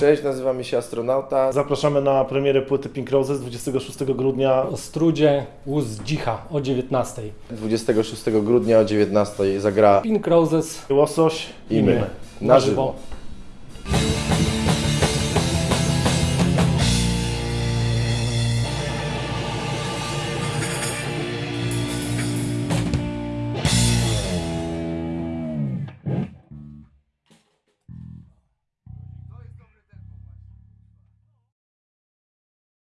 Cześć, nazywamy się Astronauta. Zapraszamy na premierę płyty Pink Roses 26 grudnia. O Strudzie Łuz Dzicha o 19. 26 grudnia o 19 zagra Pink Roses Łosoś i my. na żywo.